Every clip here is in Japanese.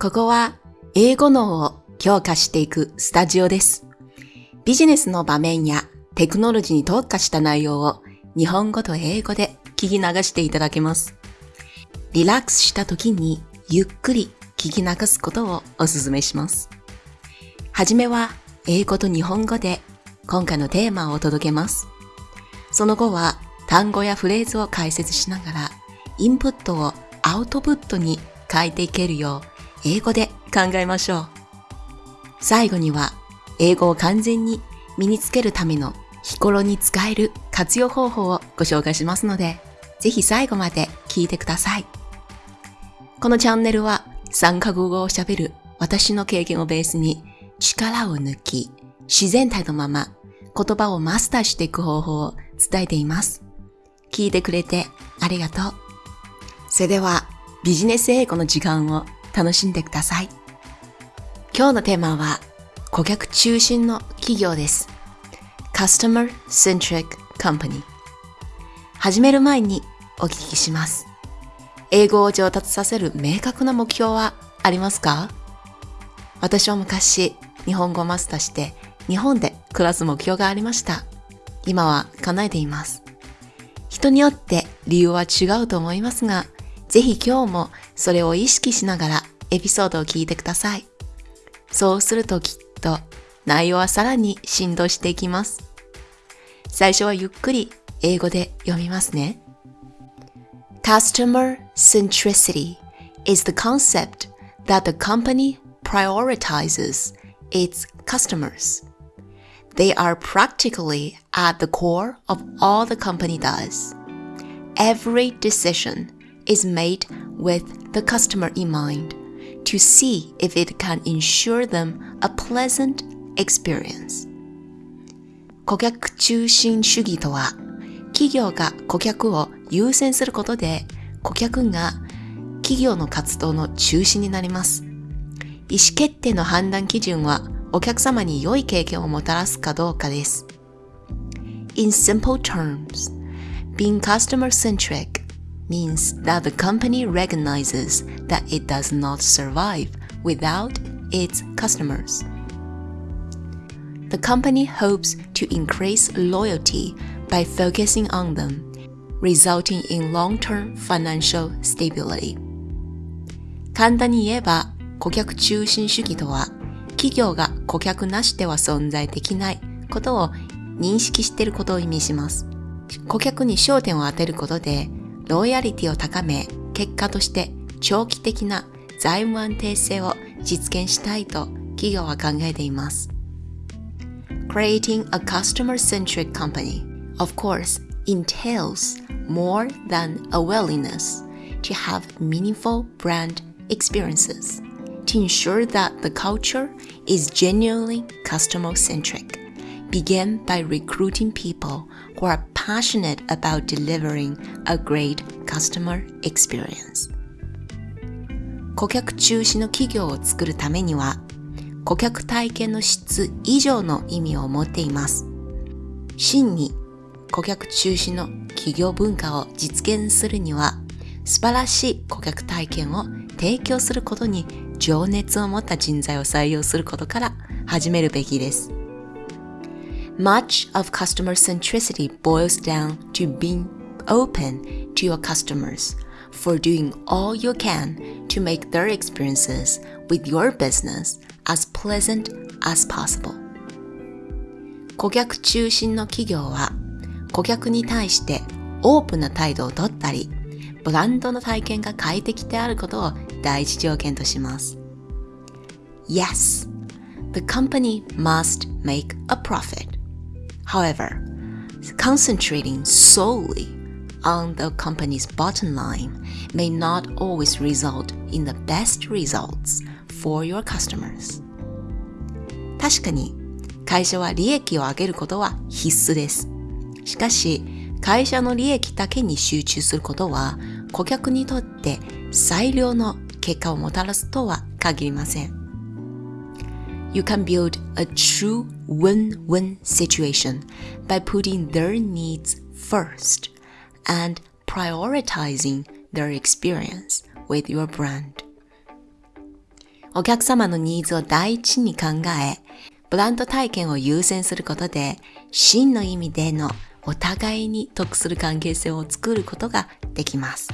ここは英語脳を強化していくスタジオです。ビジネスの場面やテクノロジーに特化した内容を日本語と英語で聞き流していただけます。リラックスした時にゆっくり聞き流すことをお勧めします。はじめは英語と日本語で今回のテーマをお届けます。その後は単語やフレーズを解説しながらインプットをアウトプットに変えていけるよう英語で考えましょう。最後には、英語を完全に身につけるための日頃に使える活用方法をご紹介しますので、ぜひ最後まで聞いてください。このチャンネルは3カ国語を喋る私の経験をベースに力を抜き、自然体のまま言葉をマスターしていく方法を伝えています。聞いてくれてありがとう。それではビジネス英語の時間を楽しんでください。今日のテーマは顧客中心の企業です。Customer Centric Company 始める前にお聞きします。英語を上達させる明確な目標はありますか？私は昔日本語マスターして日本で暮らす目標がありました。今は叶えています。人によって理由は違うと思いますが、ぜひ今日もそれを意識しながらエピソードを聞いてください。そうするときっと内容はさらに振動していきます。最初はゆっくり英語で読みますね。Customer centricity is the concept that the company prioritizes its customers. They are practically at the core of all the company does. Every decision is made with the customer in mind to see if it can ensure them a pleasant experience. 顧客中心主義とは、企業が顧客を優先することで、顧客が企業の活動の中心になります。意思決定の判断基準は、お客様に良い経験をもたらすかどうかです。In simple terms, being customer-centric means that the company recognizes that it does not survive without its customers. The company hopes to increase loyalty by focusing on them, resulting in long-term financial stability. 簡単に言えば、顧客中心主義とは、企業が顧客なしでは存在できないことを認識していることを意味します。顧客に焦点を当てることで、ロイヤリティを高め、結果として長期的な財務安定性を実現したいと企業は考えています。Creating a customer-centric company, of course, entails more than a willingness to have meaningful brand experiences to ensure that the culture is genuinely customer-centric. Begin by recruiting people who are passionate about delivering a great customer experience 顧客中心の企業を作るためには顧客体験の質以上の意味を持っています真に顧客中心の企業文化を実現するには素晴らしい顧客体験を提供することに情熱を持った人材を採用することから始めるべきです。Much of customer centricity boils down to being open to your customers for doing all you can to make their experiences with your business as pleasant as possible. 顧客中心の企業は顧客に対してオープンな態度をとったり、ブランドの体験が快適であることを第一条件とします。Yes, the company must make a profit. However, concentrating solely on the company's bottom line may not always result in the best results for your customers. 確かに会社は利益を上げることは必須です。しかし、会社の利益だけに集中することは顧客にとって最良の結果をもたらすとは限りません。You can build a true win-win situation by putting their needs first and prioritizing their experience with your brand. お客様のニーズを第一に考え、ブランド体験を優先することで、真の意味でのお互いに得する関係性を作ることができます。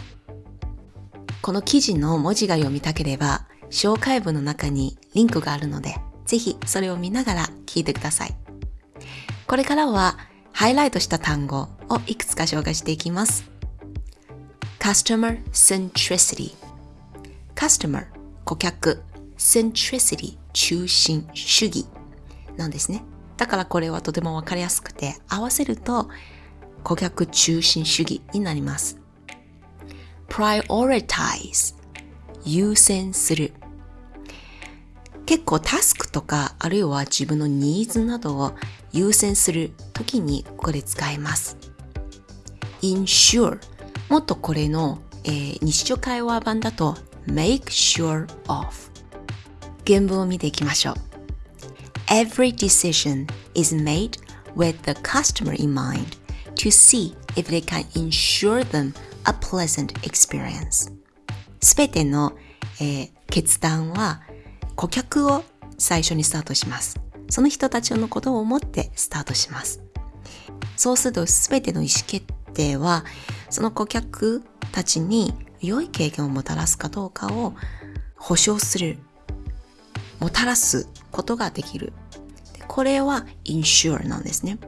この記事の文字が読みたければ、紹介文の中にリンクがあるので、ぜひそれを見ながら聞いてください。これからはハイライトした単語をいくつか紹介していきます。customer centricity customer 顧客 centricity 中心主義なんですね。だからこれはとてもわかりやすくて合わせると顧客中心主義になります。prioritize 優先する結構タスクとかあるいは自分のニーズなどを優先するときにこれ使います。ensure もっとこれの、えー、日常会話版だと make sure of 原文を見ていきましょう。Every decision is made with the customer in mind to see if they can ensure them a pleasant experience. すべての、えー、決断は顧客を最初にスタートします。その人たちのことを思ってスタートします。そうすると全ての意思決定はその顧客たちに良い経験をもたらすかどうかを保証する、もたらすことができる。これは insure なんですね。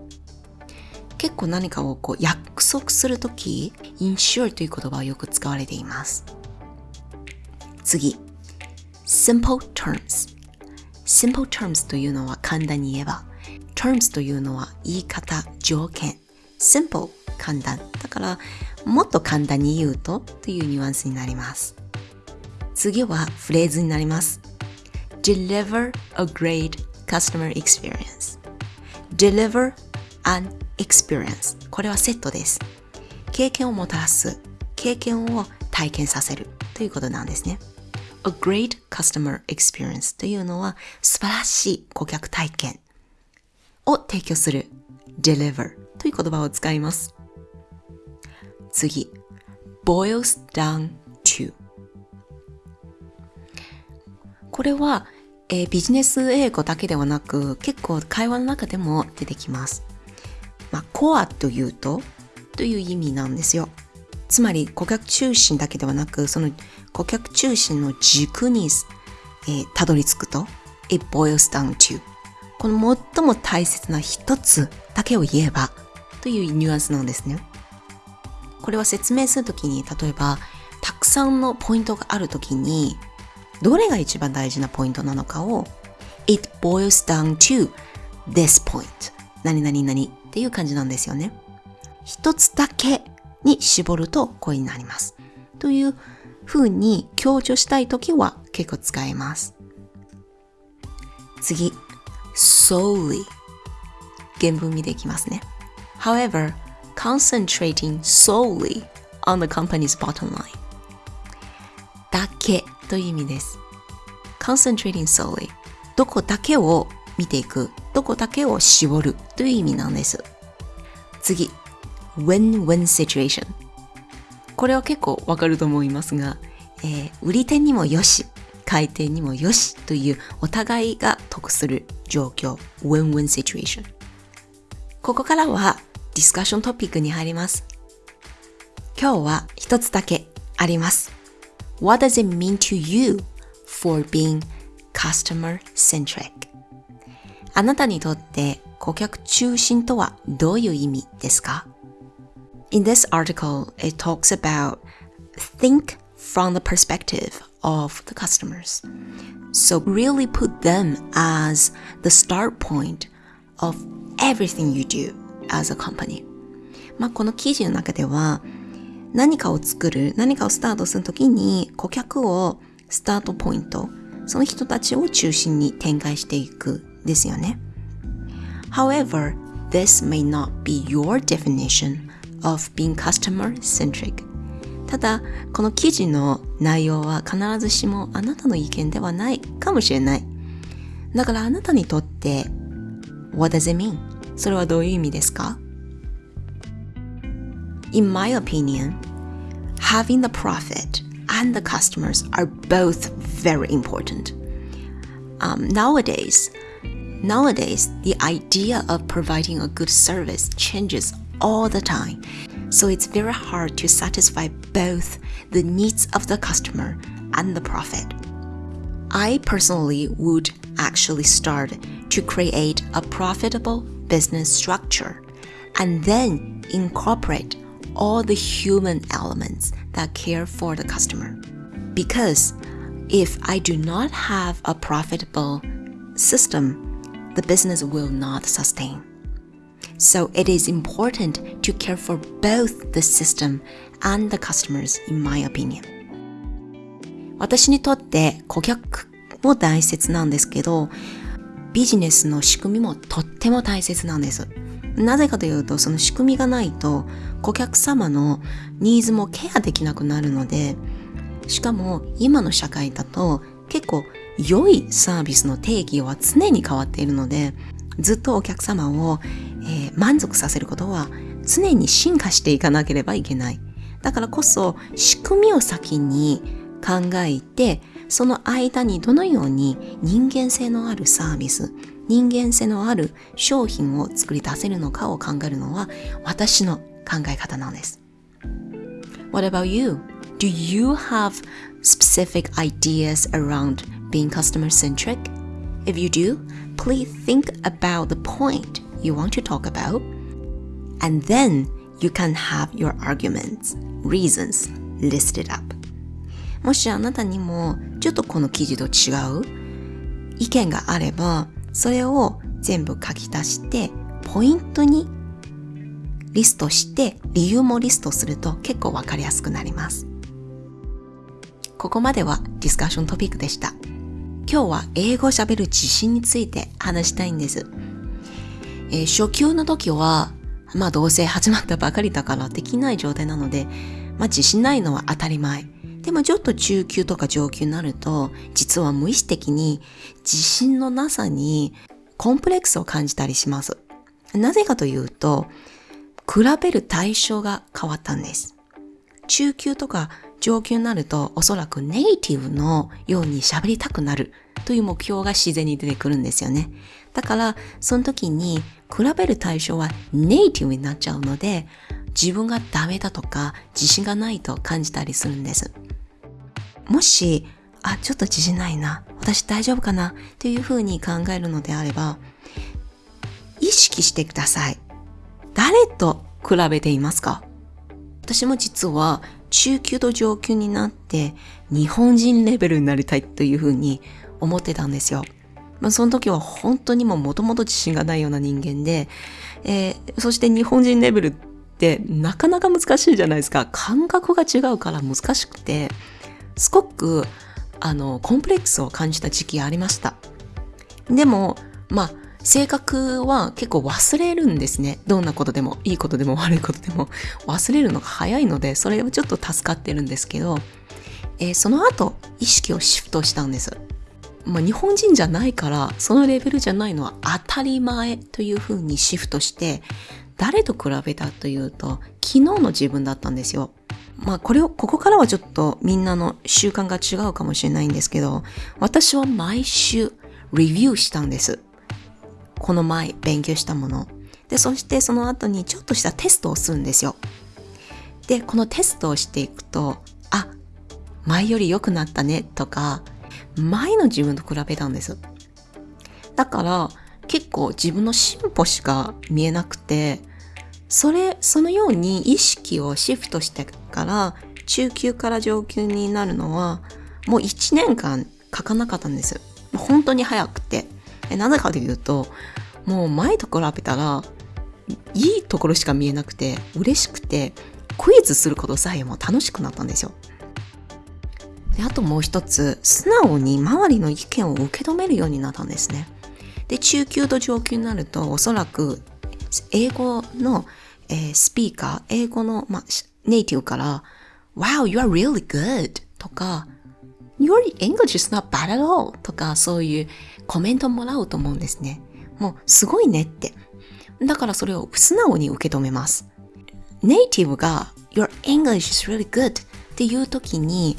結構何かをこう約束するとき、insure という言葉はよく使われています。次。Simple terms. Simple terms というのは簡単に言えば terms というのは言い方、条件。Simple 簡単。だからもっと簡単に言うとというニュアンスになります。次はフレーズになります。Deliver a great customer experience. Deliver an experience. これはセットです。経験をもたらす。経験を体験させる。ということなんですね。A great customer experience というのは素晴らしい顧客体験を提供する deliver という言葉を使います。次 boils down to これは、えー、ビジネス英語だけではなく結構会話の中でも出てきます。まあ、コアというとという意味なんですよ。つまり顧客中心だけではなく、その顧客中心の軸に、えー、たどり着くと、it boils down to この最も大切な一つだけを言えばというニュアンスなんですね。これは説明するときに、例えば、たくさんのポイントがあるときに、どれが一番大事なポイントなのかを、it boils down to this point 何々何っていう感じなんですよね。一つだけに絞るとこうになります。という風に強調したいときは結構使えます。次、solely 原文見ていきますね。However, concentrating solely on the company's bottom line だけという意味です。concentrating solely どこだけを見ていく、どこだけを絞るという意味なんです。次、win-win situation. これは結構わかると思いますが、えー、売り手にもよし、買い手にもよしというお互いが得する状況 win-win situation. ここからはディスカッショントピックに入ります。今日は一つだけあります。What does it mean to you for being customer centric? あなたにとって顧客中心とはどういう意味ですか？In this article, it talks about think from the perspective of the customers. So really put them as the start point of everything you do as a company. まあ、この記事の中では何かを作る、何かをスタートするときに顧客をスタートポイント、その人たちを中心に展開していくですよね。However, this may not be your definition of being customer centric ただこの記事の内容は必ずしもあなたの意見ではないかもしれないだからあなたにとって What does it mean? それはどういう意味ですか In my opinion, having the profit and the customers are both very important. Um, nowadays, nowadays, the idea of providing a good service changes all the time. So it's very hard to satisfy both the needs of the customer and the profit. I personally would actually start to create a profitable business structure and then incorporate all the human elements that care for the customer. Because if I do not have a profitable system, the business will not sustain. So it is important to care for both the system and the customers, in my opinion. 私にとって顧客も大切なんですけど、ビジネスの仕組みもとっても大切なんです。なぜかというと、その仕組みがないと、顧客様のニーズもケアできなくなるので、しかも今の社会だと結構良いサービスの定義は常に変わっているので、ずっとお客様を、えー、満足させることは常に進化していかなければいけない。だからこそ仕組みを先に考えて、その間にどのように人間性のあるサービス、人間性のある商品を作り出せるのかを考えるのは私の考え方なんです。What about you? Do you have specific ideas around being customer centric? If you do, please think about the point you want to talk about, and then you can have your arguments, reasons listed up. もしあなたにもちょっとこの記事と違う意見があれば、それを全部書き出して、ポイントにリストして、理由もリストすると結構わかりやすくなります。ここまではディスカッショントピックでした。今日は英語を喋る自信について話したいんです。えー、初級の時は、まあどうせ始まったばかりだからできない状態なので、まあ自信ないのは当たり前。でもちょっと中級とか上級になると、実は無意識的に自信のなさにコンプレックスを感じたりします。なぜかというと、比べる対象が変わったんです。中級とか上級になるとおそらくネイティブのように喋りたくなるという目標が自然に出てくるんですよね。だから、その時に比べる対象はネイティブになっちゃうので、自分がダメだとか自信がないと感じたりするんです。もし、あ、ちょっと自信ないな、私大丈夫かなというふうに考えるのであれば、意識してください。誰と比べていますか？私も実は中級と上級になって日本人レベルになりたいというふうに思ってたんですよ。まあ、その時は本当にももともと自信がないような人間で、えー、そして日本人レベルってなかなか難しいじゃないですか。感覚が違うから難しくて、すごく、あの、コンプレックスを感じた時期ありました。でも、まあ、性格は結構忘れるんですね。どんなことでも、いいことでも悪いことでも忘れるのが早いので、それはちょっと助かってるんですけど、えー、その後、意識をシフトしたんです。まあ、日本人じゃないから、そのレベルじゃないのは当たり前というふうにシフトして、誰と比べたというと、昨日の自分だったんですよ。まあこれを、ここからはちょっとみんなの習慣が違うかもしれないんですけど、私は毎週レビューしたんです。この前勉強したもの。で、そしてその後にちょっとしたテストをするんですよ。で、このテストをしていくと、あ、前より良くなったねとか、前の自分と比べたんです。だから結構自分の進歩しか見えなくて、それ、そのように意識をシフトしてから中級から上級になるのはもう1年間書かなかったんです。本当に早くて。なぜかというと、もう前と比べたら、いいところしか見えなくて、嬉しくて、クイズすることさえも楽しくなったんですよ。で、あともう一つ、素直に周りの意見を受け止めるようになったんですね。で、中級と上級になると、おそらく、英語の、えー、スピーカー、英語の、ま、ネイティブから、Wow, you are really good! とか、Your English is not bad at all! とか、そういうコメントもらうと思うんですね。もう、すごいねって。だからそれを素直に受け止めます。ネイティブが Your English is really good っていう時に、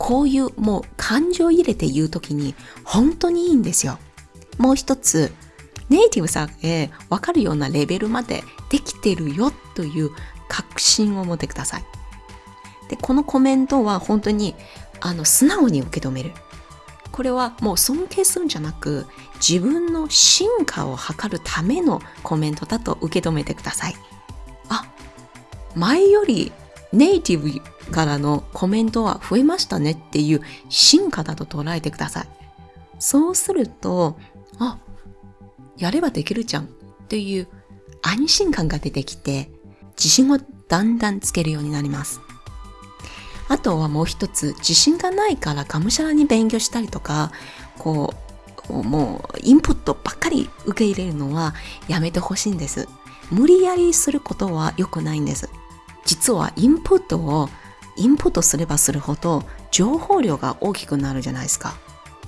こういうもう感情を入れて言うときに本当にいいんですよ。もう一つ、ネイティブさえわかるようなレベルまでできてるよという確信を持ってください。で、このコメントは本当にあの素直に受け止める。これはもう尊敬するんじゃなく自分の進化を図るためのコメントだと受け止めてください。あ、前よりネイティブからのコメントは増えましたねっていう進化だと捉えてください。そうすると、あ、やればできるじゃんっていう安心感が出てきて、自信をだんだんつけるようになります。あとはもう一つ、自信がないからがむしゃらに勉強したりとか、こう、もうインプットばっかり受け入れるのはやめてほしいんです。無理やりすることは良くないんです。実はインプットをインプットすればするほど情報量が大きくなるじゃないですか。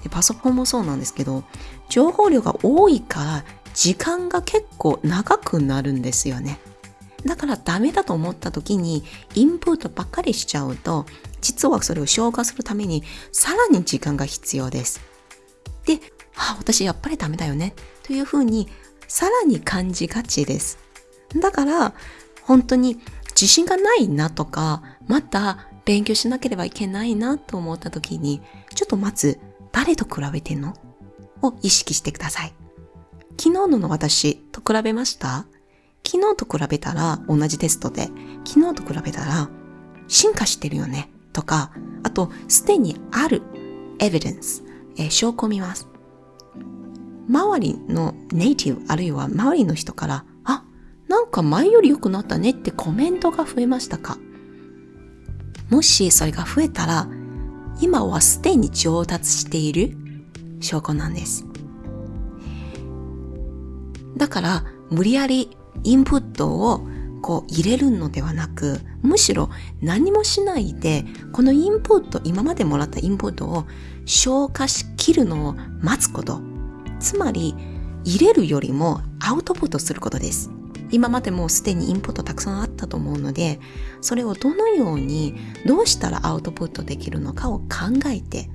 でパソコンもそうなんですけど、情報量が多いから時間が結構長くなるんですよね。だからダメだと思った時にインプットばっかりしちゃうと、実はそれを消化するためにさらに時間が必要です。で、あ、私やっぱりダメだよね。というふうにさらに感じがちです。だから、本当に自信がないなとか、また勉強しなければいけないなと思った時に、ちょっとまず誰と比べてんの？を意識してください。昨日のの私と比べました？昨日と比べたら同じテストで、昨日と比べたら進化してるよね？とか、あとすでにあるエビデンス、えー、証拠を見ます。周りのネイティブあるいは周りの人から、あ、なんか前より良くなったねってコメントが増えましたか？もしそれが増えたら、今はすでに上達している証拠なんです。だから、無理やりインプットをこう入れるのではなく、むしろ何もしないで、このインプット、今までもらったインプットを消化しきるのを待つこと。つまり、入れるよりもアウトプットすることです。今までもうすでにインプットたくさんあったと思うので、それをどのように、どうしたらアウトプットできるのかを考えて、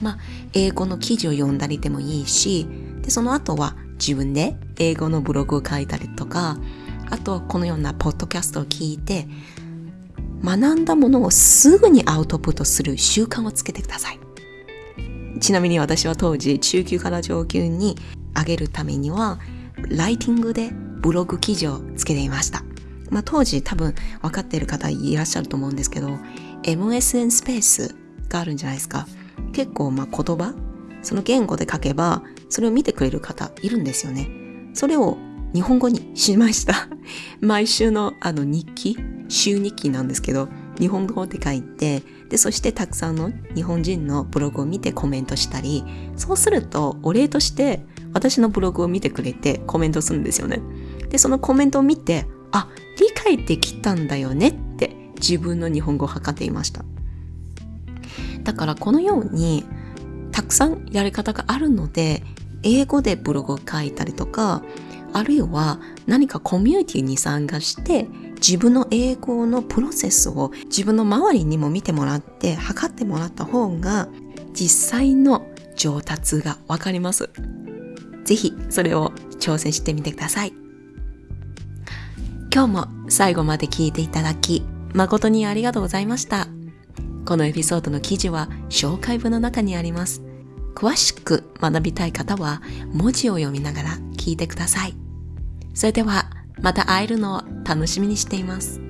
まあ、英語の記事を読んだりでもいいし、で、その後は自分で英語のブログを書いたりとか、あとこのようなポッドキャストを聞いて、学んだものをすぐにアウトプットする習慣をつけてください。ちなみに私は当時中級から上級に上げるためには、ライティングでブログ記事をつけていました。まあ当時多分分かっている方いらっしゃると思うんですけど、MSN スペースがあるんじゃないですか。結構まあ言葉その言語で書けば、それを見てくれる方いるんですよね。それを日本語にしました。毎週のあの日記、週日記なんですけど、日本語で書いて、で、そしてたくさんの日本人のブログを見てコメントしたり、そうするとお礼として私のブログを見てくれてコメントするんですよね。で、そのコメントを見て、あ、理解できたんだよねって自分の日本語を測っていました。だからこのようにたくさんやり方があるので、英語でブログを書いたりとか、あるいは何かコミュニティに参加して自分の英語のプロセスを自分の周りにも見てもらって測ってもらった方が実際の上達がわかります。ぜひそれを挑戦してみてください。今日も最後まで聞いていただき誠にありがとうございました。このエピソードの記事は紹介文の中にあります。詳しく学びたい方は文字を読みながら聞いてください。それではまた会えるのを楽しみにしています。